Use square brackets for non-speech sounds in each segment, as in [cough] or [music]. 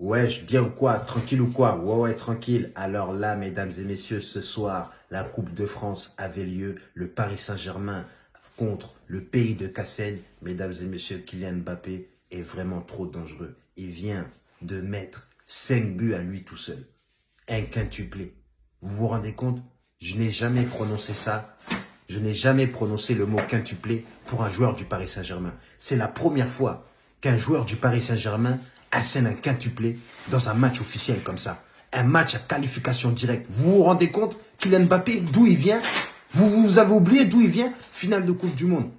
Wesh, bien ou quoi? Tranquille ou quoi? Ouais, ouais, tranquille. Alors là, mesdames et messieurs, ce soir, la Coupe de France avait lieu. Le Paris Saint-Germain contre le pays de Cassel. Mesdames et messieurs, Kylian Mbappé est vraiment trop dangereux. Il vient de mettre 5 buts à lui tout seul. Un quintuplé. Vous vous rendez compte? Je n'ai jamais prononcé ça. Je n'ai jamais prononcé le mot quintuplé pour un joueur du Paris Saint-Germain. C'est la première fois qu'un joueur du Paris Saint-Germain assène un quintuplé dans un match officiel comme ça. Un match à qualification directe. Vous vous rendez compte Kylian Mbappé, d'où il vient? Vous, vous avez oublié d'où il vient? Finale de Coupe du Monde.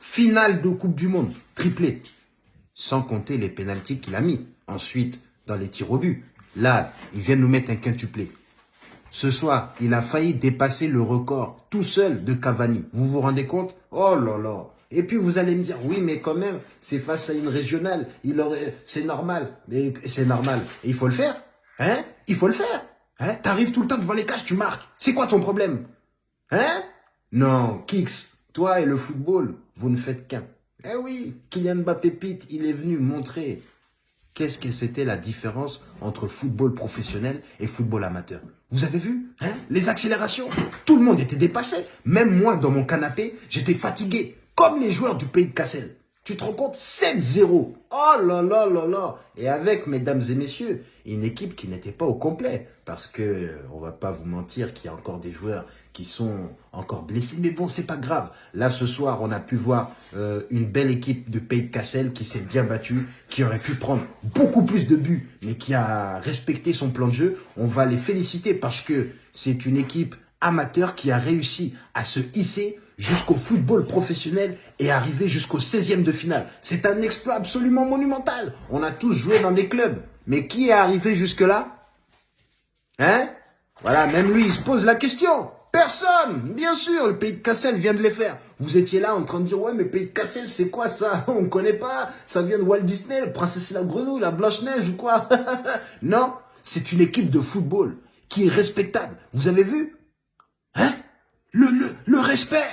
Finale de Coupe du Monde. Triplé. Sans compter les pénalties qu'il a mis. Ensuite, dans les tirs au but. Là, il vient nous mettre un quintuplé. Ce soir, il a failli dépasser le record tout seul de Cavani. Vous vous rendez compte? Oh là là et puis vous allez me dire, oui, mais quand même, c'est face à une régionale, il aurait, c'est normal, c'est normal. Et il faut le faire, hein? Il faut le faire, hein? T'arrives tout le temps devant les cages, tu marques. C'est quoi ton problème Hein? Non, Kix, toi et le football, vous ne faites qu'un. Eh oui, Kylian Mbappé Pete, il est venu montrer qu'est-ce que c'était la différence entre football professionnel et football amateur. Vous avez vu hein? Les accélérations, tout le monde était dépassé. Même moi, dans mon canapé, j'étais fatigué comme les joueurs du pays de Cassel. Tu te rends compte 7-0. Oh là là là là. Et avec, mesdames et messieurs, une équipe qui n'était pas au complet. Parce que, on va pas vous mentir qu'il y a encore des joueurs qui sont encore blessés. Mais bon, c'est pas grave. Là, ce soir, on a pu voir euh, une belle équipe du pays de Cassel qui s'est bien battue, qui aurait pu prendre beaucoup plus de buts, mais qui a respecté son plan de jeu. On va les féliciter parce que c'est une équipe amateur qui a réussi à se hisser jusqu'au football professionnel et arriver jusqu'au 16e de finale. C'est un exploit absolument monumental. On a tous joué dans des clubs. Mais qui est arrivé jusque-là? Hein? Voilà, même lui, il se pose la question. Personne Bien sûr, le pays de Cassel vient de les faire. Vous étiez là en train de dire, ouais, mais pays de Cassel, c'est quoi ça? [laughs] On ne connaît pas. Ça vient de Walt Disney, la princesse et la grenouille, la Blanche-Neige ou quoi? [laughs] Non, c'est une équipe de football qui est respectable. Vous avez vu? Hein? Le, le, le respect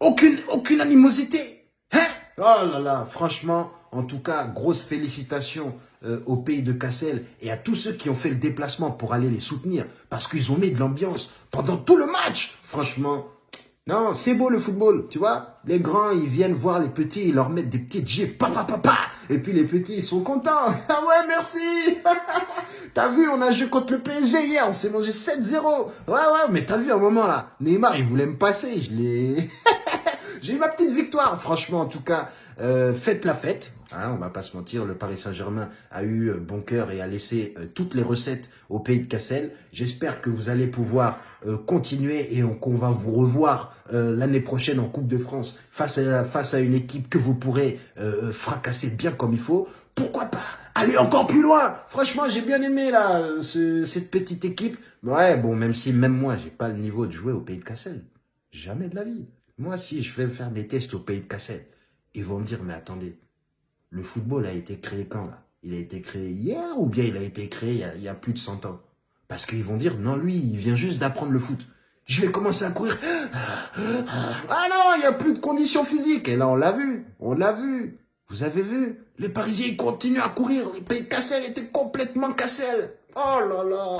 aucune, aucune animosité. Hein? Oh là là, franchement, en tout cas, grosse félicitations euh, au pays de Cassel et à tous ceux qui ont fait le déplacement pour aller les soutenir. Parce qu'ils ont mis de l'ambiance pendant tout le match. Franchement, non, c'est beau le football, tu vois. Les grands, ils viennent voir les petits, ils leur mettent des petites gifs, papa, papa. Et puis les petits, ils sont contents. [laughs] Ah ouais, merci. [laughs] t'as vu, on a joué contre le PSG hier, on s'est mangé 7-0. Ouais, ouais, mais t'as vu un moment là, Neymar, il voulait me passer, je l'ai... [laughs] J'ai eu ma petite victoire, franchement, en tout cas. Euh, faites la fête, hein, on va pas se mentir, le Paris Saint-Germain a eu euh, bon cœur et a laissé euh, toutes les recettes au pays de Cassel. J'espère que vous allez pouvoir continuer et qu'on va vous revoir l'année prochaine en Coupe de France face à, face à une équipe que vous pourrez fracasser bien comme il faut. Pourquoi pas aller encore plus loin? Franchement, j'ai bien aimé là cette petite équipe. Ouais, bon, même si même moi, j'ai pas le niveau de jouer au pays de Cassel. Jamais de la vie. Moi, si je vais faire des tests au pays de Cassel, ils vont me dire, mais attendez, le football a été créé quand là? Il a été créé hier ou bien il a été créé il y a, plus de 100 ans? Parce qu'ils vont dire, non, lui, il vient juste d'apprendre le foot. Je vais commencer à courir. Ah non, il n'y a plus de conditions physiques. Et là, on l'a vu. On l'a vu. Vous avez vu? Les Parisiens, continuent à courir. Le pays Cassel était complètement Cassel. Oh là là